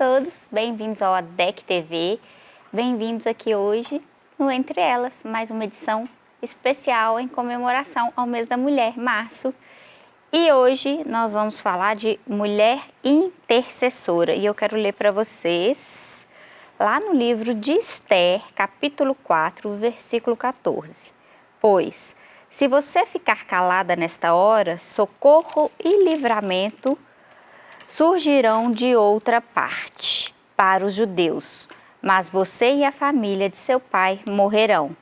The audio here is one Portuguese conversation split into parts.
Todos, bem-vindos ao ADEC TV, bem-vindos aqui hoje no Entre Elas, mais uma edição especial em comemoração ao mês da mulher, março. E hoje nós vamos falar de mulher intercessora e eu quero ler para vocês lá no livro de Esther, capítulo 4, versículo 14. Pois, se você ficar calada nesta hora, socorro e livramento surgirão de outra parte para os judeus, mas você e a família de seu pai morrerão.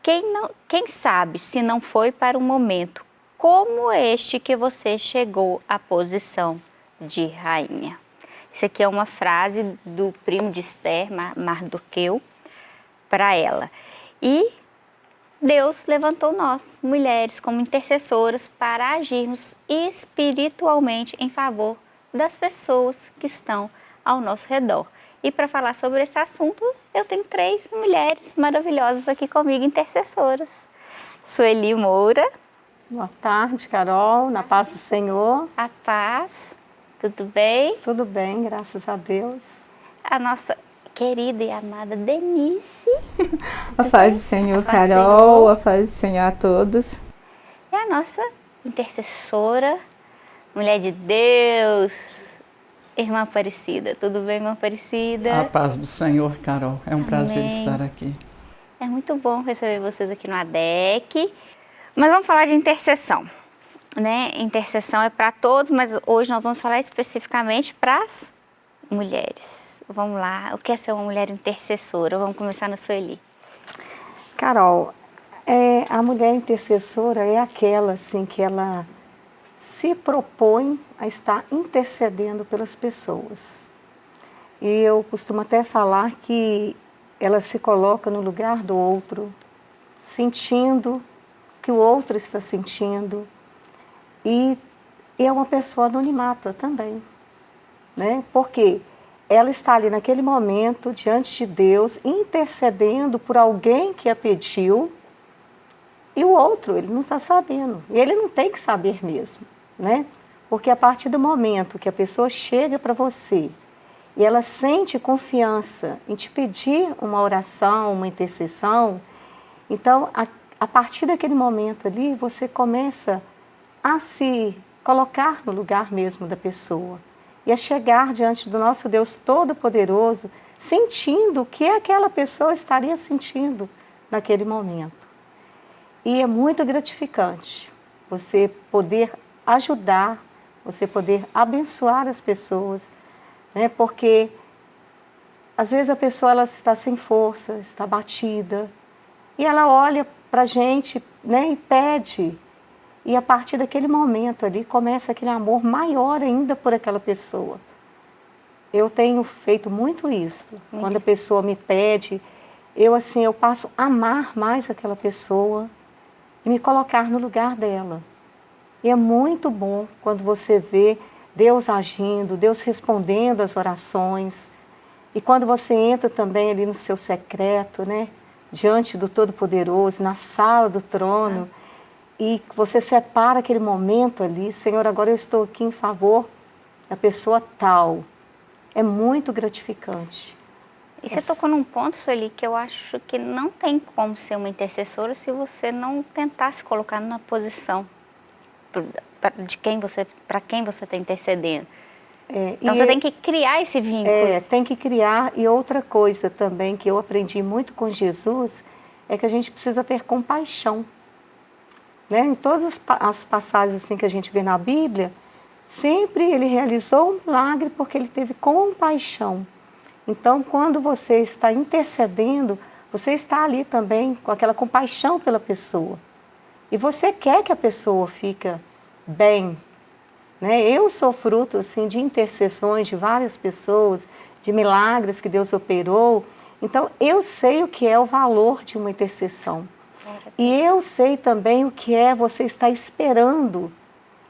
Quem, não, quem sabe se não foi para um momento como este que você chegou à posição de rainha. Isso aqui é uma frase do primo de Esther, Mardoqueu, para ela. E Deus levantou nós, mulheres, como intercessoras para agirmos espiritualmente em favor das pessoas que estão ao nosso redor. E para falar sobre esse assunto, eu tenho três mulheres maravilhosas aqui comigo, intercessoras. Sueli Moura. Boa tarde, Carol, na paz do Senhor. A paz, tudo bem? Tudo bem, graças a Deus. A nossa querida e amada Denise. a paz do Senhor, a Carol, Senhor. a paz do Senhor a todos. E a nossa intercessora, mulher de Deus, irmã Aparecida. Tudo bem, irmã Aparecida? A paz do Senhor, Carol. É um Amém. prazer estar aqui. É muito bom receber vocês aqui no ADEC. Mas vamos falar de intercessão. Né? Intercessão é para todos, mas hoje nós vamos falar especificamente para as mulheres. Vamos lá, o que é ser uma mulher intercessora? Vamos começar no Sueli. Carol, é, a mulher intercessora é aquela assim que ela se propõe a estar intercedendo pelas pessoas. E eu costumo até falar que ela se coloca no lugar do outro, sentindo o que o outro está sentindo. E, e é uma pessoa anonimata também. Né? Porque ela está ali naquele momento, diante de Deus, intercedendo por alguém que a pediu, e o outro, ele não está sabendo. E ele não tem que saber mesmo né? Porque a partir do momento que a pessoa chega para você e ela sente confiança em te pedir uma oração, uma intercessão, então a, a partir daquele momento ali você começa a se colocar no lugar mesmo da pessoa e a chegar diante do nosso Deus Todo-Poderoso, sentindo o que aquela pessoa estaria sentindo naquele momento. E é muito gratificante você poder ajudar, você poder abençoar as pessoas, né? porque às vezes a pessoa ela está sem força, está batida, e ela olha para a gente né, e pede, e a partir daquele momento ali começa aquele amor maior ainda por aquela pessoa. Eu tenho feito muito isso. Uhum. Quando a pessoa me pede, eu assim, eu passo a amar mais aquela pessoa e me colocar no lugar dela. E é muito bom quando você vê Deus agindo, Deus respondendo às orações. E quando você entra também ali no seu secreto, né? Diante do Todo-Poderoso, na sala do trono, e você separa aquele momento ali, Senhor, agora eu estou aqui em favor da pessoa tal. É muito gratificante. E você tocou num ponto, Sueli, que eu acho que não tem como ser uma intercessora se você não tentar se colocar na posição de quem você, para quem você está intercedendo. É, então você tem que criar esse vínculo. É, tem que criar. E outra coisa também que eu aprendi muito com Jesus é que a gente precisa ter compaixão. Né? Em todas as, as passagens assim que a gente vê na Bíblia, sempre ele realizou um milagre porque ele teve compaixão. Então, quando você está intercedendo, você está ali também com aquela compaixão pela pessoa. E você quer que a pessoa fique bem. Né? Eu sou fruto assim, de intercessões de várias pessoas, de milagres que Deus operou. Então, eu sei o que é o valor de uma intercessão. E eu sei também o que é você estar esperando.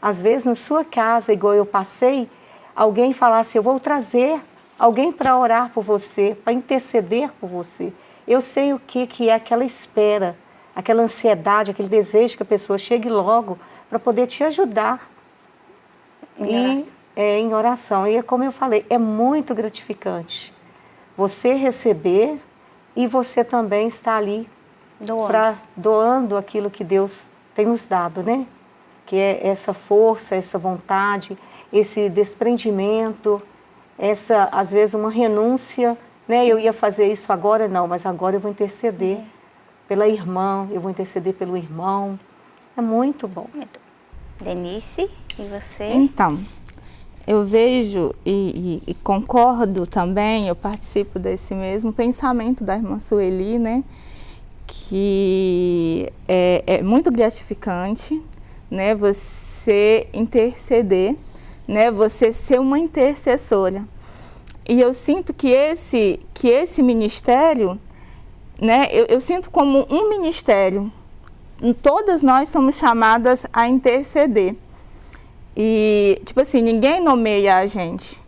Às vezes, na sua casa, igual eu passei, alguém falasse, eu vou trazer alguém para orar por você, para interceder por você. Eu sei o que, que é aquela espera aquela ansiedade, aquele desejo que a pessoa chegue logo para poder te ajudar. E é, em oração. E é como eu falei, é muito gratificante você receber e você também estar ali doando, pra, doando aquilo que Deus tem nos dado, né? Que é essa força, essa vontade, esse desprendimento, essa, às vezes, uma renúncia, né? Eu ia fazer isso agora, não, mas agora eu vou interceder é. Pela irmã, eu vou interceder pelo irmão. É muito bom. Denise, e você? Então, eu vejo e, e, e, concordo também, eu participo desse mesmo pensamento da irmã Sueli, né? Que é, é muito gratificante, né? Você interceder, né? Você ser uma intercessora. E eu sinto que esse, que esse ministério, né? Eu, eu sinto como um ministério. Todas nós somos chamadas a interceder. E, tipo assim, ninguém nomeia a gente,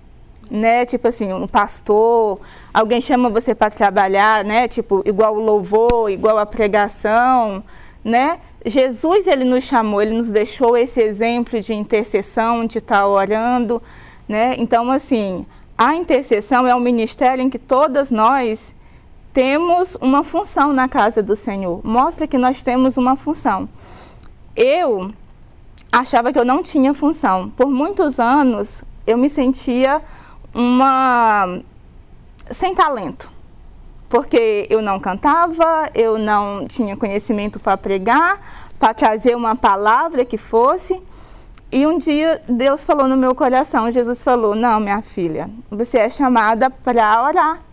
né? Tipo assim, um pastor, alguém chama você para trabalhar, né? Tipo, igual o louvor, igual a pregação, né? Jesus, ele nos chamou, ele nos deixou esse exemplo de intercessão, de estar tá orando, né? Então, assim, a intercessão é um ministério em que todas nós temos uma função na casa do Senhor. Mostra que nós temos uma função. Eu achava que eu não tinha função. Por muitos anos eu me sentia uma sem talento. Porque eu não cantava, eu não tinha conhecimento para pregar, para trazer uma palavra que fosse. E um dia Deus falou no meu coração, Jesus falou: "Não, minha filha, você é chamada para orar".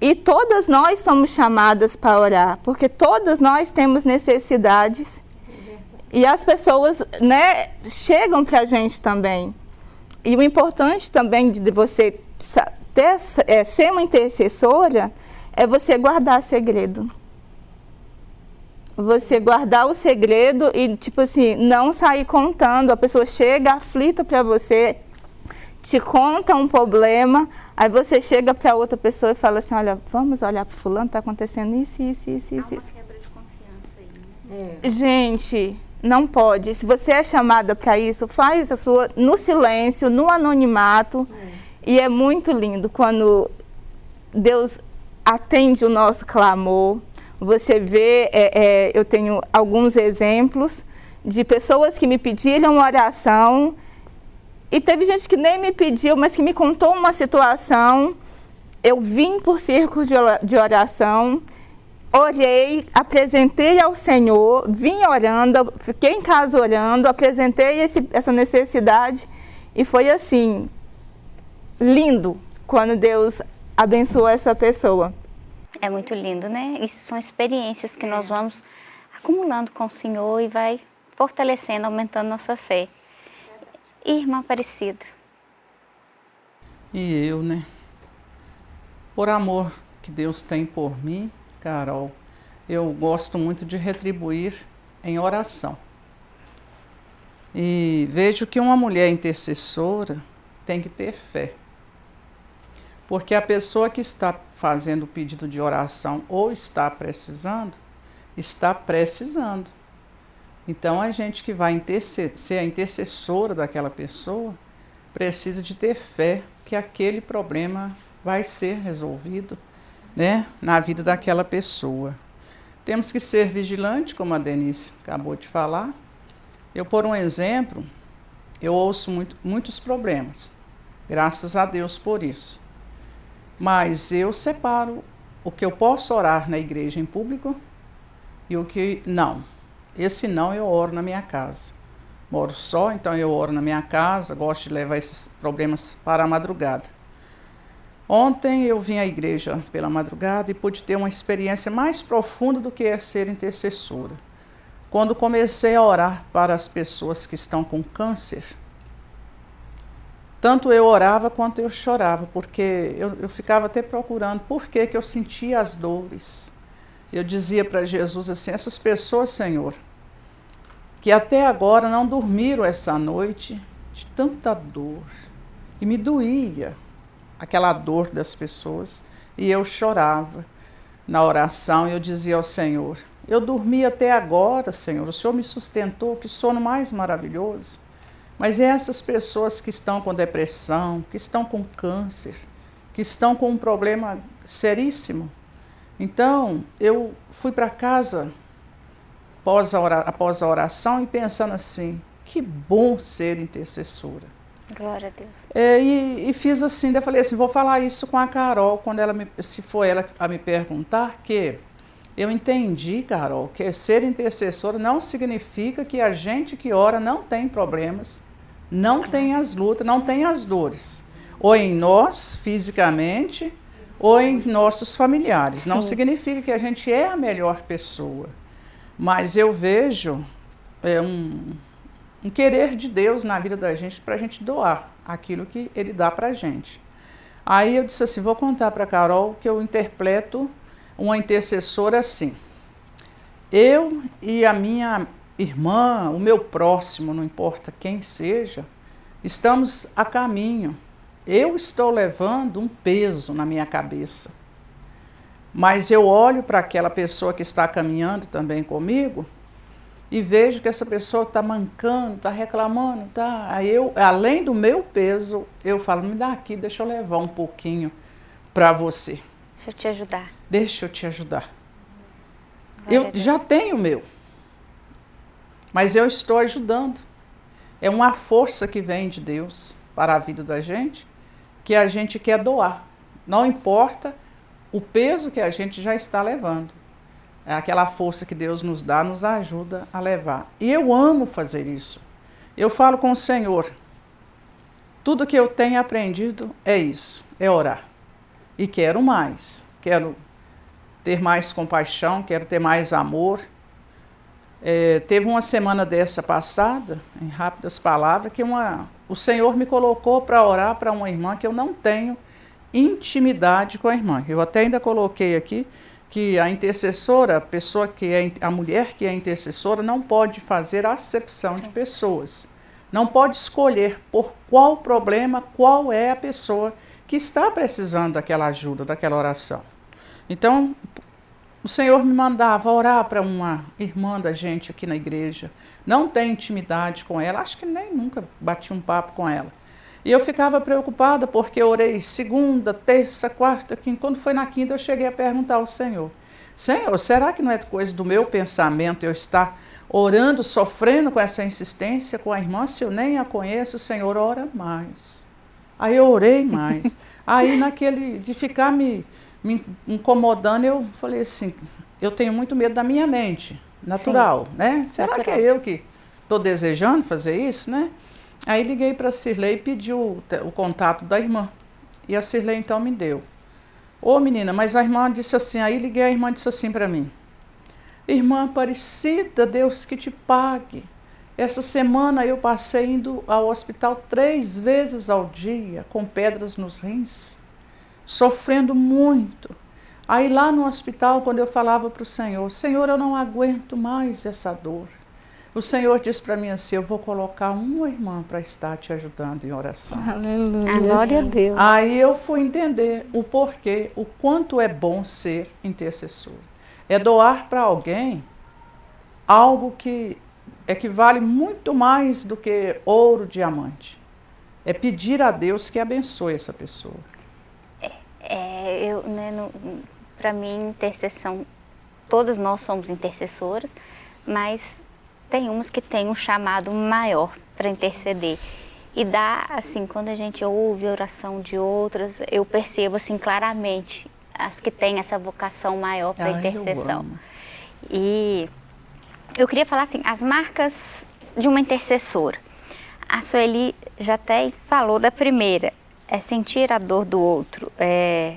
E todas nós somos chamadas para orar, porque todas nós temos necessidades e as pessoas né, chegam para a gente também. E o importante também de você ter, é, ser uma intercessora é você guardar segredo. Você guardar o segredo e, tipo assim, não sair contando. A pessoa chega aflita para você, te conta um problema, aí você chega para outra pessoa e fala assim, olha, vamos olhar para fulano, está acontecendo isso, isso, isso, isso. Há uma quebra de confiança aí, né? É. Gente, não pode. Se você é chamada para isso, faz a sua no silêncio, no anonimato. É. E é muito lindo quando Deus atende o nosso clamor. Você vê, é, é, eu tenho alguns exemplos de pessoas que me pediram oração e teve gente que nem me pediu, mas que me contou uma situação. Eu vim por círculos de oração orei, apresentei ao Senhor, vim orando, fiquei em casa orando, apresentei esse, essa necessidade e foi assim, lindo quando Deus abençoou essa pessoa. É muito lindo, né? Isso são experiências que nós vamos acumulando com o Senhor e vai fortalecendo, aumentando nossa fé. Irmã Aparecida. E eu, né? Por amor que Deus tem por mim, Carol, eu gosto muito de retribuir em oração. E vejo que uma mulher intercessora tem que ter fé. Porque a pessoa que está fazendo o pedido de oração ou está precisando, está precisando. Então a gente que vai ser a intercessora daquela pessoa precisa de ter fé que aquele problema vai ser resolvido né, na vida daquela pessoa. Temos que ser vigilantes, como a Denise acabou de falar. Eu, por um exemplo, eu ouço muito, muitos problemas, graças a Deus por isso. Mas eu separo o que eu posso orar na igreja em público e o que não. Esse não eu oro na minha casa. Moro só, então eu oro na minha casa, gosto de levar esses problemas para a madrugada. Ontem eu vim à igreja pela madrugada e pude ter uma experiência mais profunda do que é ser intercessora. Quando comecei a orar para as pessoas que estão com câncer, tanto eu orava quanto eu chorava, porque eu, eu ficava até procurando por que, que eu sentia as dores. Eu dizia para Jesus assim: essas pessoas, Senhor, que até agora não dormiram essa noite de tanta dor, e me doía aquela dor das pessoas, e eu chorava na oração, e eu dizia ao Senhor: Eu dormi até agora, Senhor, o Senhor me sustentou, que sono mais maravilhoso. Mas essas pessoas que estão com depressão, que estão com câncer, que estão com um problema seríssimo. Então, eu fui para casa após a, após a oração e pensando assim, que bom ser intercessora. Glória a Deus. É, e, e, fiz assim, eu falei assim, vou falar isso com a Carol, quando ela me, se for ela a me perguntar, que eu entendi, Carol, que ser intercessora não significa que a gente que ora não tem problemas, não tem as lutas, não tem as dores. Ou em nós, fisicamente, ou em nossos familiares. Sim. Não significa que a gente é a melhor pessoa. Mas eu vejo é, um, um querer de Deus na vida da gente para a gente doar aquilo que Ele dá para a gente. Aí eu disse assim, vou contar para Carol que eu interpreto uma intercessora assim. Eu e a minha irmã, o meu próximo, não importa quem seja, estamos a caminho. Eu estou levando um peso na minha cabeça. Mas eu olho para aquela pessoa que está caminhando também comigo e vejo que essa pessoa está mancando, está reclamando, tá? Aí eu, além do meu peso, eu falo, me dá aqui, deixa eu levar um pouquinho para você. Deixa eu te ajudar. Deixa eu te ajudar. eu já tenho o meu, mas eu estou ajudando. É uma força que vem de Deus para a vida da gente, que a gente quer doar. Não importa o peso que a gente já está levando. É aquela força que Deus nos dá, nos ajuda a levar. E eu amo fazer isso. Eu falo com o Senhor. Tudo que eu tenho aprendido é isso, é orar. E quero mais. Quero ter mais compaixão, quero ter mais amor. É, teve uma semana dessa passada, em rápidas palavras, que uma, o Senhor me colocou para orar para uma irmã que eu não tenho intimidade com a irmã. Eu até ainda coloquei aqui que a intercessora, a pessoa que é a mulher que é intercessora não pode fazer acepção de pessoas. Não pode escolher por qual problema, qual é a pessoa que está precisando daquela ajuda, daquela oração. Então, o Senhor me mandava orar para uma irmã da gente aqui na igreja. Não tem intimidade com ela, acho que nem nunca bati um papo com ela. E eu ficava preocupada porque eu orei segunda, terça, quarta, quinta. Quando foi na quinta, eu cheguei a perguntar ao Senhor: Senhor, será que não é coisa do meu pensamento eu estar orando, sofrendo com essa insistência com a irmã? Se eu nem a conheço, o Senhor ora mais. Aí eu orei mais. Aí, naquele de ficar me, me incomodando, eu falei assim: eu tenho muito medo da minha mente, natural, Sim. né? Será natural. que é eu que estou desejando fazer isso, né? Aí liguei para a Cirlei e pedi o, o, contato da irmã. E a Cirlei então me deu. Ô menina, mas a irmã disse assim, aí liguei, a irmã disse assim para mim. Irmã Aparecida, Deus que te pague. Essa semana eu passei indo ao hospital três vezes ao dia, com pedras nos rins, sofrendo muito. Aí lá no hospital, quando eu falava para o Senhor, Senhor, eu não aguento mais essa dor. O Senhor disse para mim assim: Eu vou colocar uma irmã para estar te ajudando em oração. Aleluia. Glória a Deus. Aí eu fui entender o porquê, o quanto é bom ser intercessor. É doar para alguém algo que equivale muito mais do que ouro, diamante. É pedir a Deus que abençoe essa pessoa. É, é eu, né, para mim, intercessão, todas nós somos intercessoras, mas tem umas que têm um chamado maior para interceder. E dá, assim, quando a gente ouve a oração de outras, eu percebo, assim, claramente as que têm essa vocação maior para intercessão. E eu queria falar, assim, as marcas de uma intercessora. A Sueli já até falou da primeira, é sentir a dor do outro, é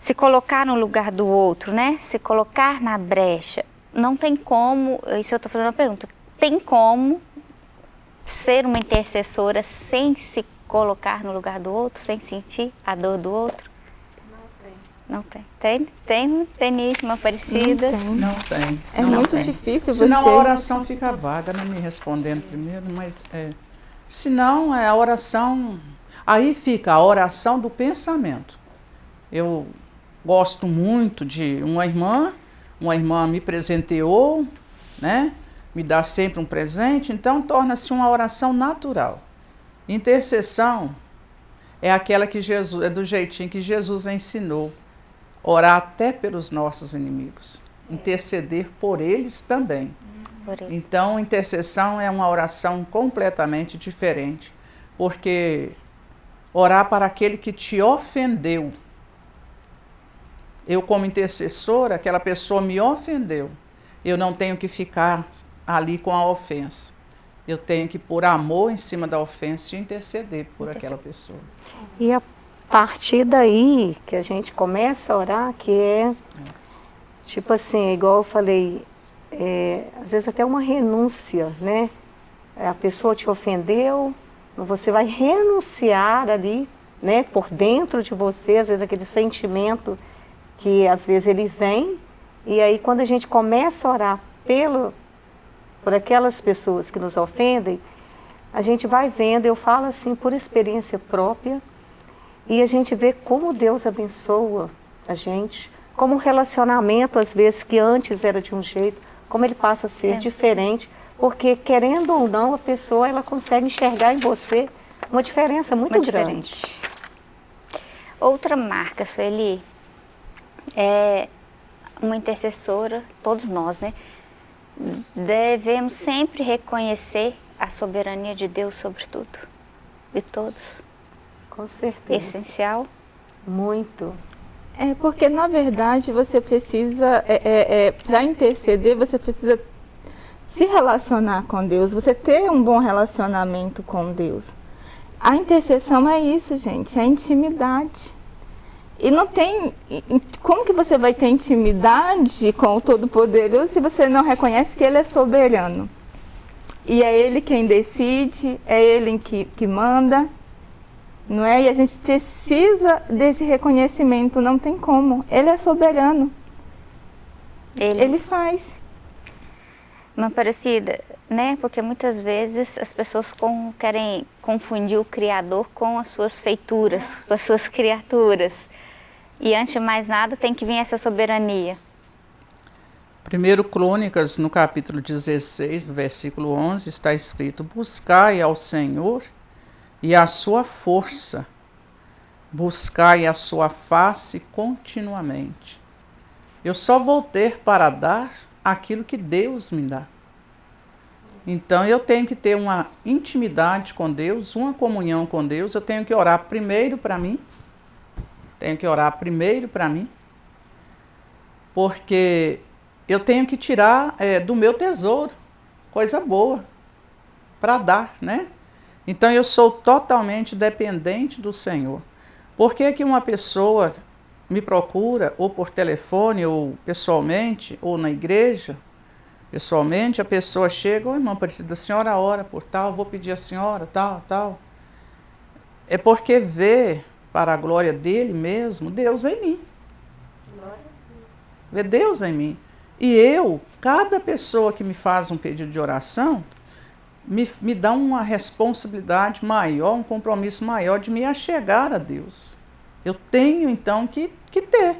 se colocar no lugar do outro, né? Se colocar na brecha não tem como, isso eu estou fazendo uma pergunta, tem como ser uma intercessora sem se colocar no lugar do outro, sem sentir a dor do outro? Não tem. Tem? Tem teníssima parecida? Não tem. É não muito tem. difícil você... Senão a oração fica vaga, não me respondendo primeiro, mas é... Senão é a oração... Aí fica a oração do pensamento. Eu gosto muito de uma irmã uma irmã me presenteou, né? me dá sempre um presente, então torna-se uma oração natural. Intercessão é aquela que Jesus, é do jeitinho que Jesus ensinou, orar até pelos nossos inimigos, interceder por eles também. Por. Então, intercessão é uma oração completamente diferente, porque orar para aquele que te ofendeu. Eu, como intercessora, aquela pessoa me ofendeu. Eu não tenho que ficar ali com a ofensa. Eu tenho que, por amor em cima da ofensa, interceder por aquela pessoa. E a partir daí que a gente começa a orar, que é, é. tipo assim, igual eu falei, é, às vezes até uma renúncia, né? A pessoa te ofendeu, você vai renunciar ali, né, por dentro de você, às vezes aquele sentimento que às vezes ele vem, e aí quando a gente começa a orar pelo, por aquelas pessoas que nos ofendem, a gente vai vendo, eu falo assim por experiência própria, e a gente vê como Deus abençoa a gente, como um relacionamento, às vezes, que antes era de um jeito, como ele passa a ser é. diferente, porque querendo ou não, a pessoa ela consegue enxergar em você uma diferença muito uma grande. Diferente. Outra marca, Sueli, é uma intercessora, todos nós, né? Devemos sempre reconhecer a soberania de Deus sobre tudo e todos. Com certeza. Essencial. Muito. É porque, na verdade, você precisa, é, é, é para interceder, você precisa se relacionar com Deus, você ter um bom relacionamento com Deus. A intercessão é isso, gente, é intimidade. E não tem. Como que você vai ter intimidade com o Todo-Poderoso se você não reconhece que Ele é soberano? E é Ele quem decide, é Ele que, que manda, não é? E a gente precisa desse reconhecimento, não tem como. Ele é soberano. Ele, Ele faz. Uma parecida, né? Porque muitas vezes as pessoas com, querem confundir o Criador com as suas feituras, com as suas criaturas. E antes de mais nada tem que vir essa soberania. Primeiro Crônicas, no capítulo 16, no versículo 11, está escrito, Buscai ao Senhor e a sua força, buscai a sua face continuamente. Eu só vou ter para dar aquilo que Deus me dá. Então eu tenho que ter uma intimidade com Deus, uma comunhão com Deus, eu tenho que orar primeiro para mim, tenho que orar primeiro para mim, porque eu tenho que tirar é, do meu tesouro coisa boa para dar, né? Então eu sou totalmente dependente do Senhor. Por que, que uma pessoa me procura, ou por telefone, ou pessoalmente, ou na igreja, pessoalmente, a pessoa chega, ô oh, irmã Aparecida, a senhora ora por tal, vou pedir a senhora, tal, tal. É porque vê para a glória dele mesmo, Deus em mim. Vê Deus em mim. E eu, cada pessoa que me faz um pedido de oração, me, me dá uma responsabilidade maior, um compromisso maior de me achegar a Deus. Eu tenho então que, que ter.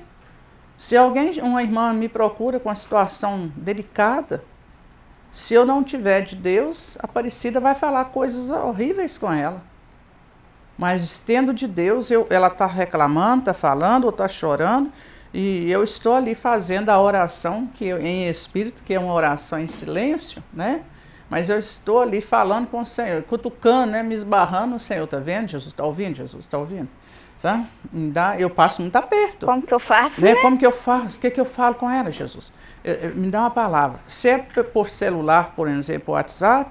Se alguém, uma irmã me procura com uma situação delicada, se eu não tiver de Deus, a Aparecida vai falar coisas horríveis com ela. Mas tendo de Deus, eu, ela está reclamando, está falando, ou está chorando, e eu estou ali fazendo a oração que eu, em espírito, que é uma oração em silêncio, né? Mas eu estou ali falando com o Senhor, cutucando, né? me esbarrando, o Senhor está vendo, Jesus? Está ouvindo, Jesus? Está ouvindo? Sabe? Dá, eu passo muito aperto. Como que eu faço? Né? Né? Como que eu faço? O que, que eu falo com ela, Jesus? Eu, eu, me dá uma palavra. Se é por celular, por exemplo, WhatsApp,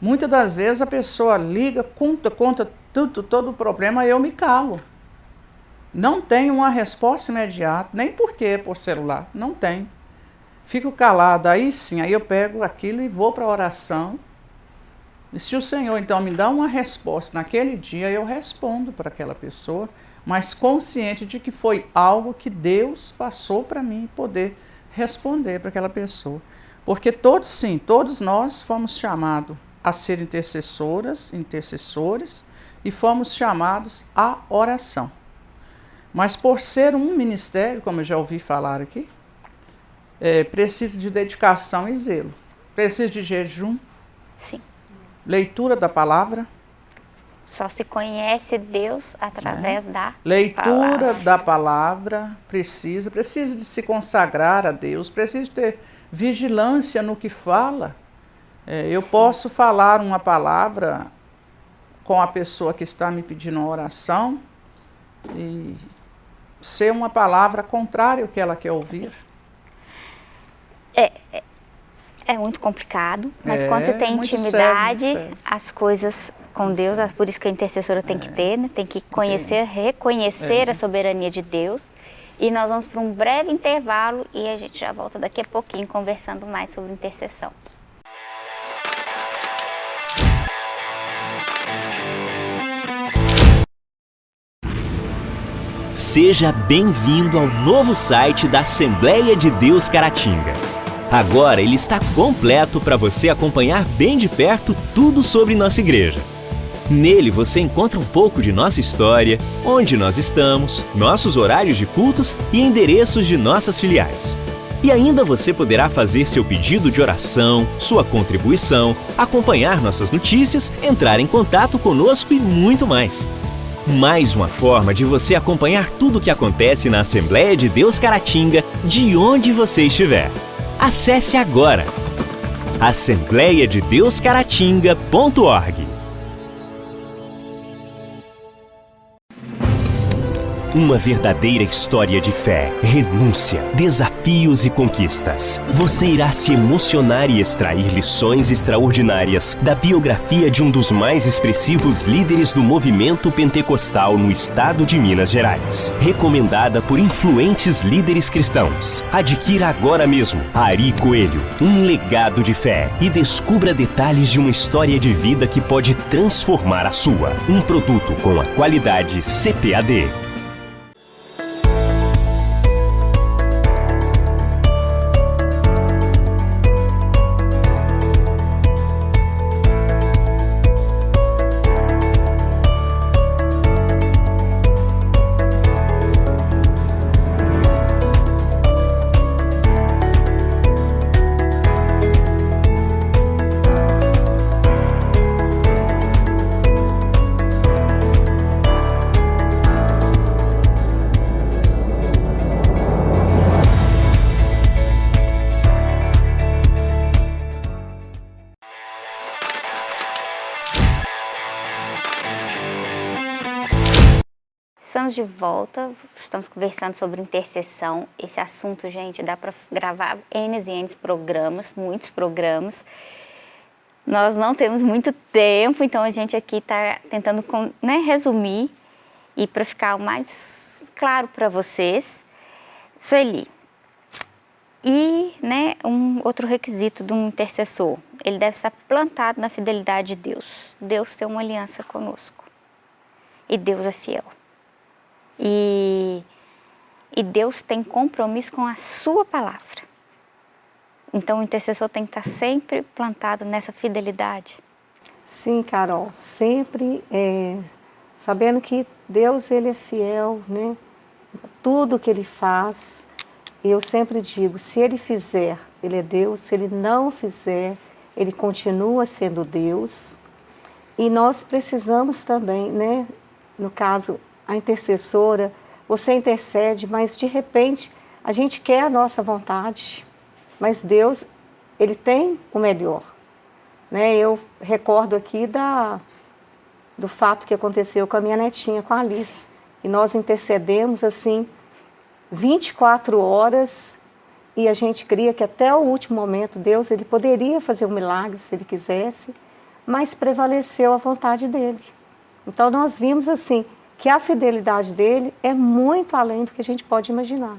muitas das vezes a pessoa liga, conta, conta tudo, todo problema, eu me calo. Não tenho uma resposta imediata, nem porque por celular, não tem. Fico calado, aí sim, aí eu pego aquilo e vou para a oração. E se o Senhor então me dá uma resposta naquele dia, eu respondo para aquela pessoa, mas consciente de que foi algo que Deus passou para mim poder responder para aquela pessoa. Porque todos, sim, todos nós fomos chamados a ser intercessoras, intercessores, e fomos chamados à oração. Mas por ser um ministério, como eu já ouvi falar aqui, é, precisa de dedicação e zelo. Precisa de jejum. Sim. Leitura da palavra. Só se conhece Deus através é. da Leitura palavra. da palavra precisa, precisa de se consagrar a Deus, precisa de ter vigilância no que fala. É, eu Sim. posso falar uma palavra com a pessoa que está me pedindo uma oração e ser uma palavra contrária ao que ela quer ouvir. É, é, é muito complicado, mas é, quando você tem intimidade, sério, sério. as coisas com Deus, é por isso que a intercessora tem que é. ter, né? tem que conhecer, reconhecer é. a soberania de Deus. E nós vamos para um breve intervalo e a gente já volta daqui a pouquinho conversando mais sobre intercessão. Seja bem-vindo ao novo site da Assembleia de Deus Caratinga. Agora ele está completo para você acompanhar bem de perto tudo sobre nossa igreja. Nele você encontra um pouco de nossa história, onde nós estamos, nossos horários de cultos e endereços de nossas filiais. E ainda você poderá fazer seu pedido de oração, sua contribuição, acompanhar nossas notícias, entrar em contato conosco e muito mais. Mais uma forma de você acompanhar tudo o que acontece na Assembleia de Deus Caratinga, de onde você estiver. Acesse agora assembleiadedeuscaratinga.org Uma verdadeira história de fé, renúncia, desafios e conquistas. Você irá se emocionar e extrair lições extraordinárias da biografia de um dos mais expressivos líderes do movimento pentecostal no estado de Minas Gerais. Recomendada por influentes líderes cristãos. Adquira agora mesmo Ari Coelho, um legado de fé e descubra detalhes de uma história de vida que pode transformar a sua. Um produto com a qualidade CPAD. Estamos de volta, estamos conversando sobre intercessão. Esse assunto, gente, dá para gravar N e N programas, muitos programas. Nós não temos muito tempo, então a gente aqui está tentando né, resumir e para ficar o mais claro para vocês. Sueli, e né, um outro requisito de um intercessor, ele deve estar plantado na fidelidade de Deus. Deus tem uma aliança conosco e Deus é fiel. E, e Deus tem compromisso com a sua palavra. Então o intercessor tem que estar sempre plantado nessa fidelidade. Sim, Carol, sempre é, sabendo que Deus ele é fiel, né? Tudo que ele faz, eu sempre digo, se ele fizer, ele é Deus, se ele não fizer, ele continua sendo Deus. E nós precisamos também, né, no caso, a intercessora, você intercede, mas de repente a gente quer a nossa vontade, mas Deus, Ele tem o melhor. Né? Eu recordo aqui da, do fato que aconteceu com a minha netinha, com a Alice, e nós intercedemos assim 24 horas e a gente cria que até o último momento Deus ele poderia fazer um milagre se Ele quisesse, mas prevaleceu a vontade dEle. Então nós vimos assim, que a fidelidade dele é muito além do que a gente pode imaginar.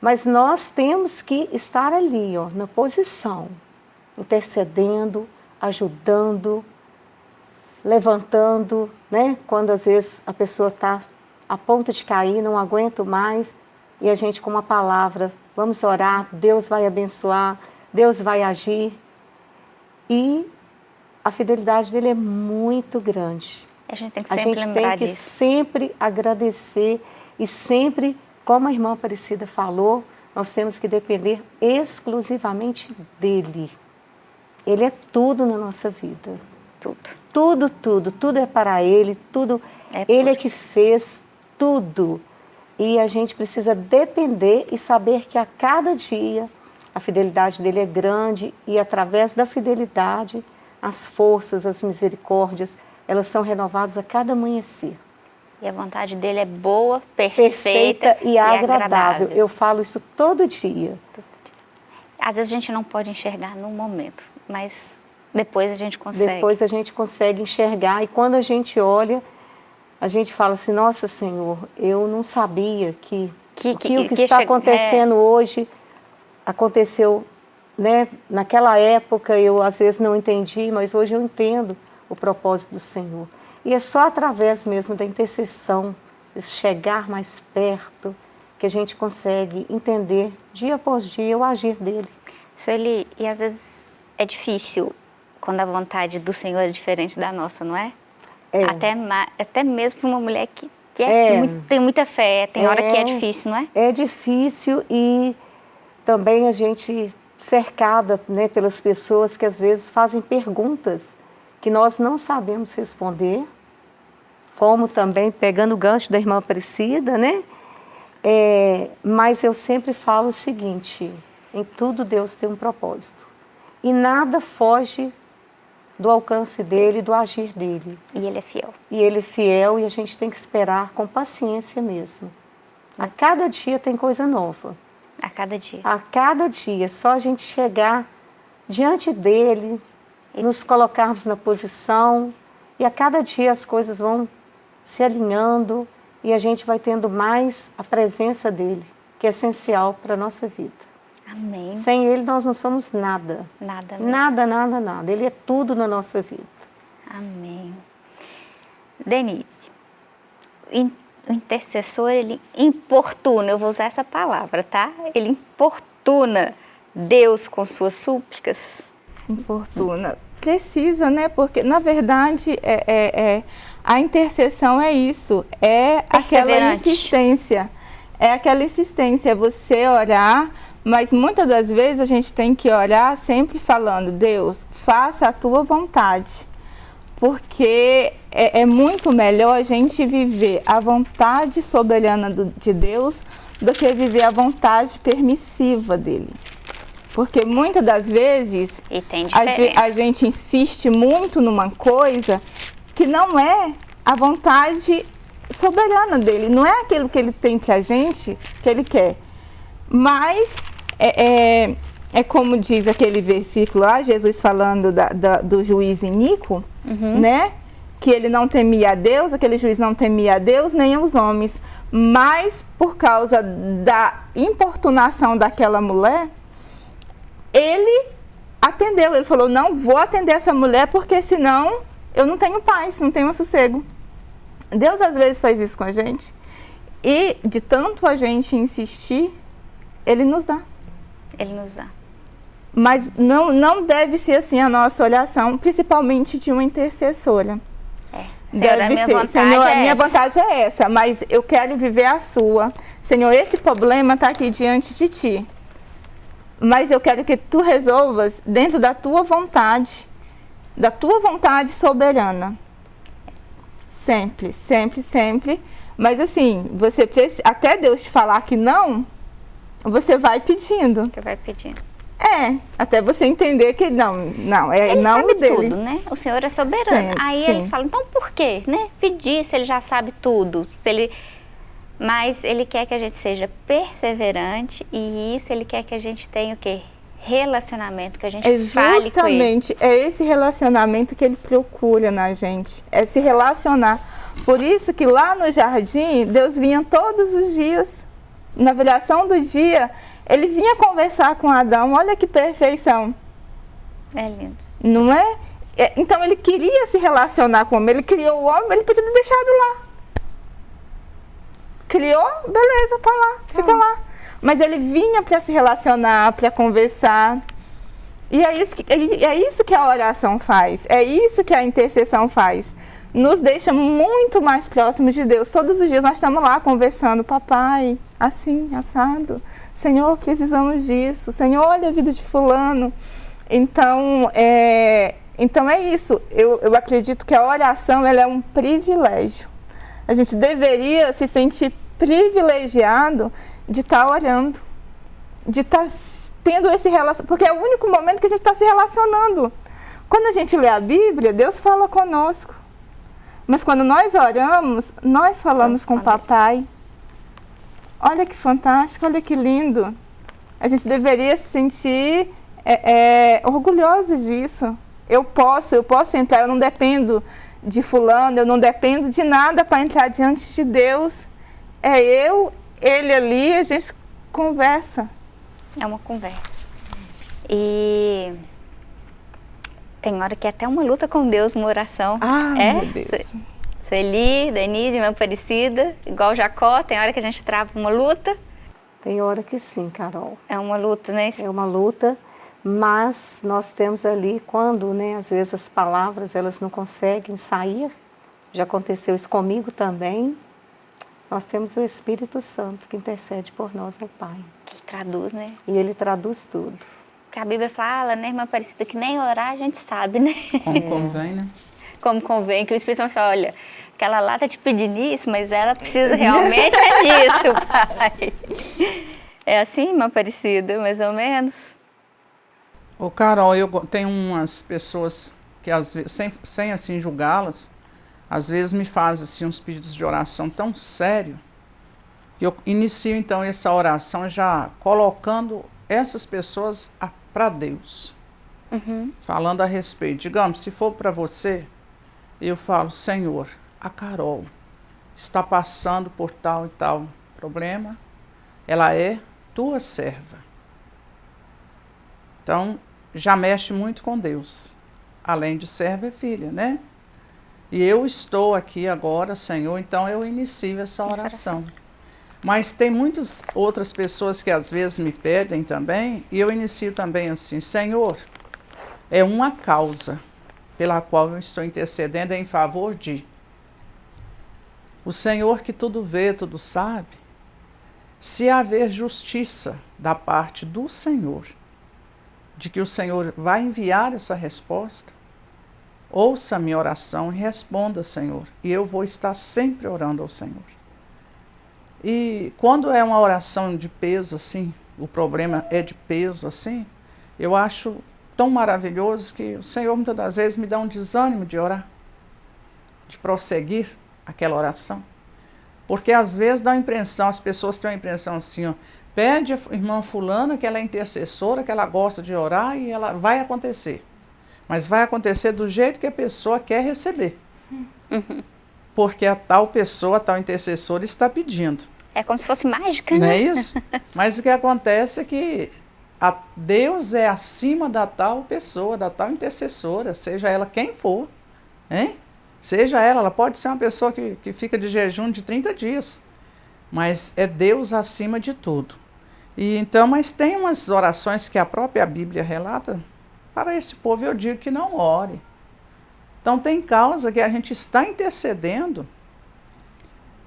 Mas nós temos que estar ali, ó, na posição, intercedendo, ajudando, levantando, né? Quando às vezes a pessoa está a ponto de cair, não aguento mais, e a gente com uma palavra, vamos orar, Deus vai abençoar, Deus vai agir. E a fidelidade dele é muito grande. A gente tem que sempre lembrar disso. A gente tem que sempre agradecer e sempre, como a irmã Aparecida falou, nós temos que depender exclusivamente dele. Ele é tudo na nossa vida. Tudo. Tudo, tudo, tudo é para ele, tudo. É ele é que fez tudo. E a gente precisa depender e saber que a cada dia a fidelidade dele é grande e através da fidelidade as forças, as misericórdias, elas são renovadas a cada amanhecer. E a vontade dele é boa, perfeita, Perfeita e agradável. Eu falo isso todo dia. Às vezes a gente não pode enxergar no momento, mas depois a gente consegue. Depois a gente consegue enxergar e quando a gente olha, a gente fala assim, nossa Senhor, eu não sabia que, Que- o que, que- o que que está acontecendo hoje aconteceu né, naquela época, eu às vezes não entendi, mas hoje eu entendo o propósito do Senhor. E é só através mesmo da intercessão, de chegar mais perto, que a gente consegue entender dia após dia o agir dele. Ele, e às vezes é difícil quando a vontade do Senhor é diferente da nossa, não é? É. Até, até mesmo para uma mulher que, que é É. muito- tem muita fé, tem hora que é É. difícil, não é? É difícil e também a gente cercada né, pelas pessoas que às vezes fazem perguntas que nós não sabemos responder, como também pegando o gancho da irmã Aparecida, né? É, mas eu sempre falo o seguinte, em tudo Deus tem um propósito. E nada foge do alcance dele, do agir dele. E ele é fiel. E ele é fiel e a gente tem que esperar com paciência mesmo. A cada dia tem coisa nova. A cada dia. A cada dia, só a gente chegar diante dele, nos colocarmos na posição, e a cada dia as coisas vão se alinhando e a gente vai tendo mais a presença dele, que é essencial para a nossa vida. Amém. Sem ele nós não somos nada. Nada mesmo. Nada, nada, nada. Ele é tudo na nossa vida. Amém. Denise, o intercessor, ele importuna, eu vou usar essa palavra, tá? Ele importuna Deus com suas súplicas. Importuna. Precisa, né? Porque, na verdade, é, é- é- a intercessão é isso. É aquela insistência. É aquela insistência, é você orar, mas muitas das vezes a gente tem que orar sempre falando, Deus, faça a tua vontade. Porque é, é muito melhor a gente viver a vontade soberana do- de Deus do que viver a vontade permissiva dele. Porque muitas das vezes a, a gente insiste muito numa coisa que não é a vontade soberana dele, não é aquilo que ele tem pra gente que ele quer. Mas é, é, é como diz aquele versículo lá, Jesus falando da- da- do juiz Inico, né? Que ele não temia a Deus, aquele juiz não temia a Deus nem os homens. Mas por causa da importunação daquela mulher, ele atendeu. Ele falou: Não vou atender essa mulher porque senão eu não tenho paz, não tenho sossego. Deus às vezes faz isso com a gente e de tanto a gente insistir, ele nos dá. Ele nos dá. Mas não, não deve ser assim a nossa oração, principalmente de uma intercessora. É. Senhor, a Deve minha ser, Senhor, é a minha essa. vontade é essa, mas eu quero viver a sua. Senhor, esse problema está aqui diante de ti. Mas eu quero que tu resolvas dentro da tua vontade, da tua vontade soberana. Sempre, sempre, sempre. Mas assim, você até Deus te falar que não, você vai pedindo. Que vai pedindo. É, até você entender que não, não, é Ele não sabe dele. tudo, né? O Senhor é soberano. Sempre, Aí sim. eles falam, então por quê? Né? Pedir se ele já sabe tudo. Se ele... Mas ele quer que a gente seja perseverante e isso ele quer que a gente tenha o quê? Relacionamento, que a gente É fale com ele. justamente é esse relacionamento que ele procura na gente, é se relacionar. Por isso que lá no jardim, Deus vinha todos os dias, na viração do dia, ele vinha conversar com Adão, olha que perfeição, É lindo. não é? É, Então ele queria se relacionar com o homem, ele criou o homem, ele podia ter deixado lá. Criou, beleza, tá lá, fica lá. Mas ele vinha para se relacionar, para conversar. E é isso, que, é isso que a oração faz, é isso que a intercessão faz. nos deixa muito mais próximos de Deus. Todos os dias nós estamos lá conversando, papai, assim, assado. Senhor, precisamos disso. Senhor, olha a vida de fulano. Então, é, então é isso. Eu, eu acredito que a oração ela é um privilégio. A gente deveria se sentir privilegiado de estar tá orando, de estar tá tendo esse relacionamento, porque é o único momento que a gente está se relacionando. Quando a gente lê a Bíblia, Deus fala conosco. Mas quando nós oramos, nós falamos com o papai. Olha que fantástico, olha que lindo. A gente deveria se sentir é, é, orgulhosos disso. Eu posso, eu posso entrar, eu não dependo de fulano, eu não dependo de nada para entrar diante de Deus. É eu, ele ali, a gente conversa. É uma conversa. E tem hora que é até uma luta com Deus, uma oração. Ah, é? meu Deus. Sueli, Denise, irmã Aparecida, igual Jacó, tem hora que a gente trava uma luta. Tem hora que sim, Carol. É uma luta, né? É uma luta, mas nós temos ali, quando, né, às vezes as palavras elas não conseguem sair, já aconteceu isso comigo também, nós temos o Espírito Santo que intercede por nós ao Pai. Que traduz, né? E ele traduz tudo. Porque a Bíblia fala, né, irmã Aparecida, que nem orar a gente sabe, né? Como convém, né? Como convém, que o Espírito Santo fala, olha, aquela lá tá te pedindo isso, mas ela precisa realmente é disso, pai. É assim, irmã Aparecida, mais ou menos? Ô Carol, eu tenho umas pessoas que às vezes, sem, sem assim julgá-las, às vezes me faz assim, uns pedidos de oração tão sério, que eu inicio então essa oração já colocando essas pessoas para Deus. Uhum. Falando a respeito. Digamos, se for para você, eu falo, Senhor, a Carol está passando por tal e tal problema, ela é tua serva. Então, já mexe muito com Deus. Além de serva, é filha, né? E eu estou aqui agora, Senhor, então eu inicio essa oração. Mas tem muitas outras pessoas que às vezes me pedem também, e eu inicio também assim: Senhor, é uma causa pela qual eu estou intercedendo em favor de. O Senhor que tudo vê, tudo sabe, se haver justiça da parte do Senhor, de que o Senhor vai enviar essa resposta, Ouça a minha oração e responda, Senhor. E eu vou estar sempre orando ao Senhor. E quando é uma oração de peso assim, o problema é de peso assim, eu acho tão maravilhoso que o Senhor muitas das vezes me dá um desânimo de orar, de prosseguir aquela oração. Porque às vezes dá a impressão, as pessoas têm a impressão assim, ó, pede a irmã fulana que ela é intercessora, que ela gosta de orar e ela vai acontecer. Mas vai acontecer do jeito que a pessoa quer receber. Uhum. Porque a tal pessoa, a tal intercessora está pedindo. É como se fosse mágica, Não né? é isso? Mas o que acontece é que a Deus é acima da tal pessoa, da tal intercessora, seja ela quem for. Hein? Seja ela, ela pode ser uma pessoa que, que fica de jejum de 30 dias. Mas é Deus acima de tudo. E então, mas tem umas orações que a própria Bíblia relata para esse povo eu digo que não ore. Então tem causa que a gente está intercedendo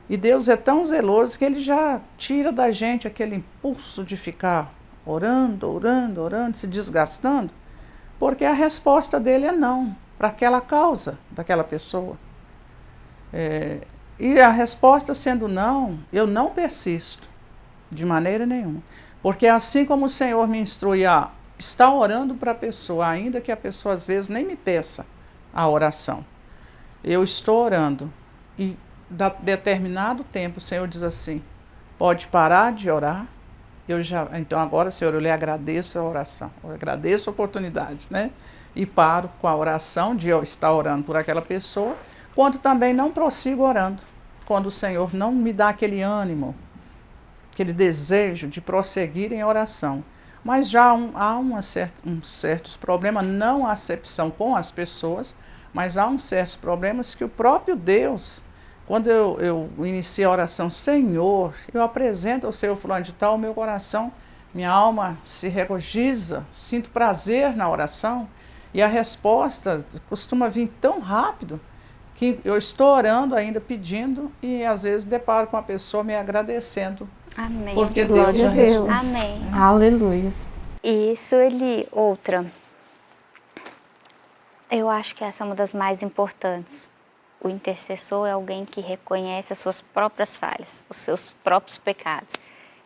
e Deus é tão zeloso que ele já tira da gente aquele impulso de ficar orando, orando, orando, se desgastando, porque a resposta dele é não para aquela causa daquela pessoa. É, e a resposta sendo não, eu não persisto de maneira nenhuma. Porque assim como o Senhor me instrui a está orando para a pessoa, ainda que a pessoa às vezes nem me peça a oração. Eu estou orando e da determinado tempo o Senhor diz assim: pode parar de orar. Eu já, então agora, Senhor, eu lhe agradeço a oração, eu agradeço a oportunidade, né? E paro com a oração de eu estar orando por aquela pessoa, quando também não prossigo orando, quando o Senhor não me dá aquele ânimo, aquele desejo de prosseguir em oração. Mas já um, há uma cert, um certos problemas, não a acepção com as pessoas, mas há uns certos problemas que o próprio Deus, quando eu, eu inicio a oração, Senhor, eu apresento ao Senhor fulano de tal, meu coração, minha alma se regozija, sinto prazer na oração, e a resposta costuma vir tão rápido que eu estou orando ainda, pedindo, e às vezes deparo com a pessoa me agradecendo. Amém. Porque Deus já a Deus. respondeu. Amém. Aleluia. E Sueli, outra. Eu acho que essa é uma das mais importantes. O intercessor é alguém que reconhece as suas próprias falhas, os seus próprios pecados.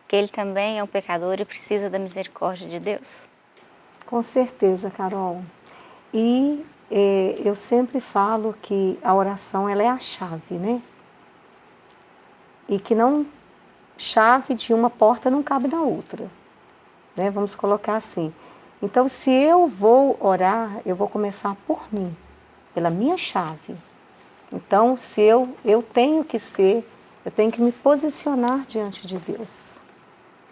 Que ele também é um pecador e precisa da misericórdia de Deus. Com certeza, Carol. E eh, eu sempre falo que a oração ela é a chave, né? E que não chave de uma porta não cabe na outra, né? Vamos colocar assim. Então, se eu vou orar, eu vou começar por mim, pela minha chave. Então, se eu eu tenho que ser, eu tenho que me posicionar diante de Deus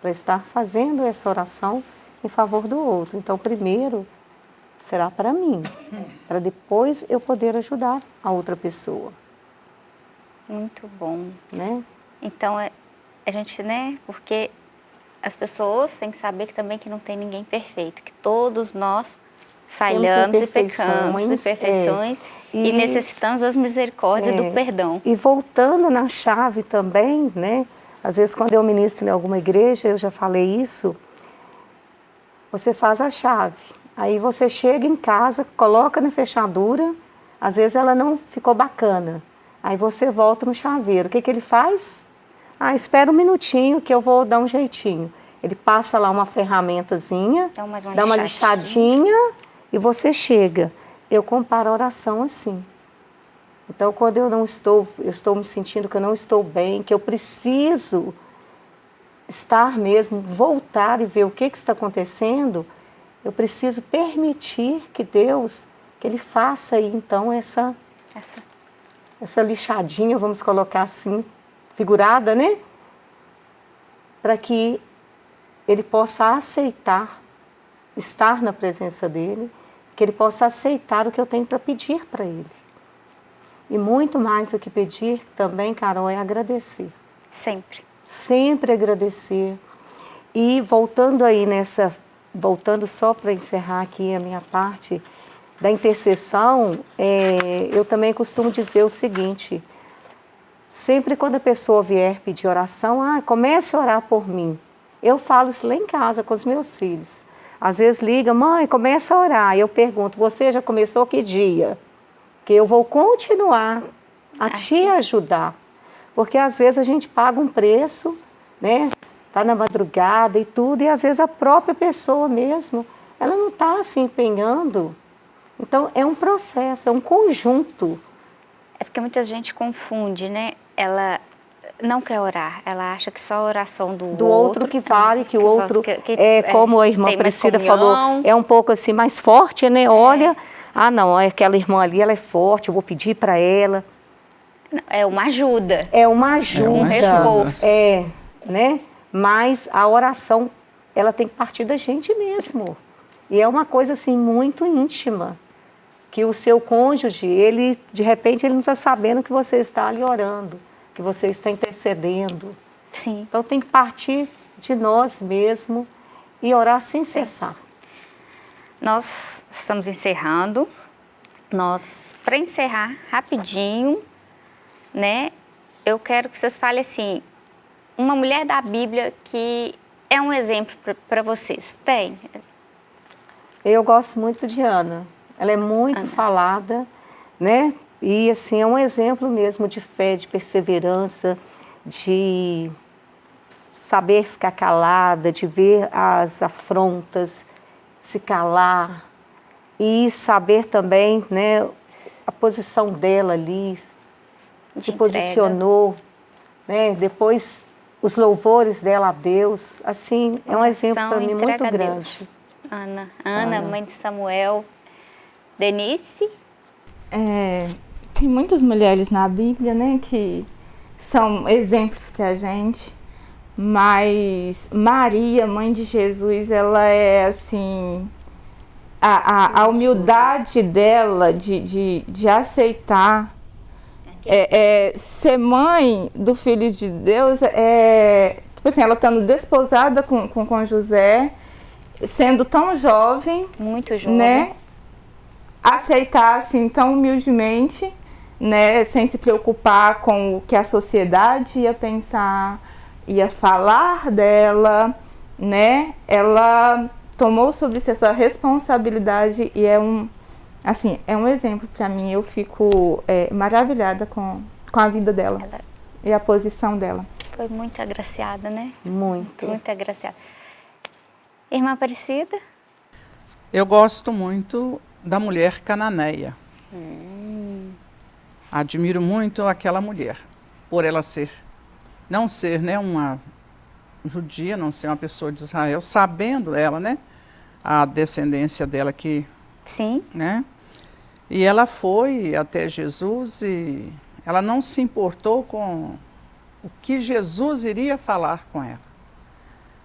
para estar fazendo essa oração em favor do outro. Então, primeiro será para mim, para depois eu poder ajudar a outra pessoa, Muito bom. né? Então, é- a gente, né, porque as pessoas têm que saber que também que não tem ninguém perfeito, que todos nós falhamos e pecamos, imperfeições, imperfeições, é. e, E- necessitamos das misericórdias É. do perdão. E voltando na chave também, né? Às vezes quando eu ministro em alguma igreja, eu já falei isso, você faz a chave. Aí você chega em casa, coloca na fechadura, às vezes ela não ficou bacana. Aí você volta no chaveiro. O que, que ele faz? Ah, espera um minutinho que eu vou dar um jeitinho. Ele passa lá uma ferramentazinha, Dá uma dá uma lixadinha. lixadinha e você chega. Eu comparo a oração assim. Então, quando eu não estou, eu estou me sentindo que eu não estou bem, que eu preciso estar mesmo, voltar e ver o que, que está acontecendo, eu preciso permitir que Deus, que Ele faça aí então essa, Essa- essa lixadinha, vamos colocar assim, figurada, né? Para que Ele possa aceitar estar na presença dEle, que Ele possa aceitar o que eu tenho para pedir para Ele. E muito mais do que pedir também, Carol, é agradecer. Sempre. Sempre agradecer. E voltando aí nessa, voltando só para encerrar aqui a minha parte da intercessão, é, eu também costumo dizer o seguinte: sempre quando a pessoa vier pedir oração, ah, comece a orar por mim. Eu falo isso lá em casa com os meus filhos. Às vezes liga, mãe, começa a orar. Eu pergunto, você já começou que dia? Que eu vou continuar a te ajudar. Porque às vezes a gente paga um preço, né? Tá na madrugada e tudo, e às vezes a própria pessoa mesmo, ela não está se empenhando. Então é um processo, é um conjunto. É porque muita gente confunde, né? Ela não quer orar, ela acha que só a oração do, do outro que vale, que o outro, que- que- é, como a irmã Priscila falou, é um pouco assim mais forte, né? Olha, ah não, aquela irmã ali, ela é forte, eu vou pedir para ela. É uma ajuda. É uma ajuda. Um reforço. É, né? Mas a oração, ela tem que partir da gente mesmo. E é uma coisa assim muito íntima. Que o seu cônjuge, ele, de repente, ele não está sabendo que você está ali orando, que você está intercedendo. Sim. Então tem que partir de nós mesmo e orar sem cessar. Nós estamos encerrando. Nós, para encerrar rapidinho, né? Eu quero que vocês falem assim, uma mulher da Bíblia que é um exemplo para vocês. Tem? Eu gosto muito de Ana. Ela é muito Ana. falada, né? E assim é um exemplo mesmo de fé, de perseverança, de saber ficar calada, de ver as afrontas, se calar e saber também, né, a posição dela ali, De se entrega. posicionou, né? Depois os louvores dela a Deus, assim, é um exemplo para mim muito grande. Ana, Ana, Ana. mãe de Samuel. Denise? É, tem muitas mulheres na Bíblia, né, que são exemplos para a gente, mas Maria, mãe de Jesus, ela é assim. A, a, a humildade dela de, de, de aceitar é, é, ser mãe do filho de Deus é. Tipo assim, ela estando desposada com, com, com José, sendo tão jovem, Muito jovem. né? Aceitar assim tão humildemente, né, sem se preocupar com o que a sociedade ia pensar, ia falar dela, né? Ela tomou sobre si essa responsabilidade e é um, assim, é um exemplo para mim. Eu fico é, maravilhada com, com a vida dela Ela e a posição dela. Foi muito agraciada, né? Muito. Muito agraciada. Irmã Aparecida? Eu gosto muito da mulher cananeia. Hum. Admiro muito aquela mulher, por ela ser, não ser né, uma judia, não ser uma pessoa de Israel, sabendo ela, né, a descendência dela que... Sim. Né, e ela foi até Jesus e ela não se importou com o que Jesus iria falar com ela.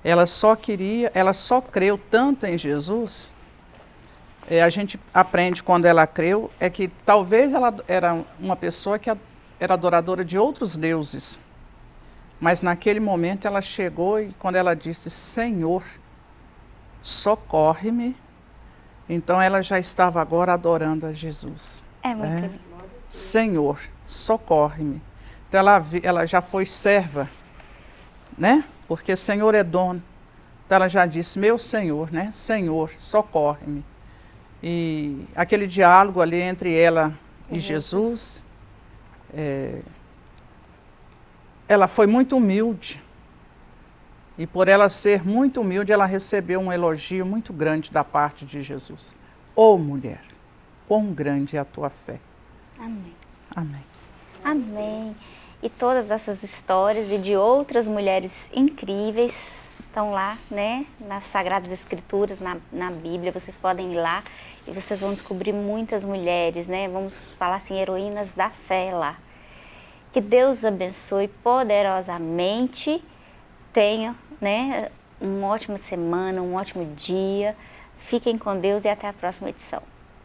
Ela só queria, ela só creu tanto em Jesus é, a gente aprende quando ela creu, é que talvez ela era uma pessoa que era adoradora de outros deuses. Mas naquele momento ela chegou e quando ela disse, Senhor, socorre-me, então ela já estava agora adorando a Jesus. É muito é. Senhor, socorre-me. Então ela, ela já foi serva, né? Porque Senhor é dono. Então ela já disse, meu Senhor, né? Senhor, socorre-me. E aquele diálogo ali entre ela e Jesus, é, ela foi muito humilde. E por ela ser muito humilde, ela recebeu um elogio muito grande da parte de Jesus. Ô oh, mulher, quão grande é a tua fé. Amém. Amém. Amém. E todas essas histórias e de outras mulheres incríveis estão lá, né, nas Sagradas Escrituras, na, na Bíblia, vocês podem ir lá e vocês vão descobrir muitas mulheres, né, vamos falar assim, heroínas da fé lá. Que Deus abençoe poderosamente, tenha, né, uma ótima semana, um ótimo dia, fiquem com Deus e até a próxima edição.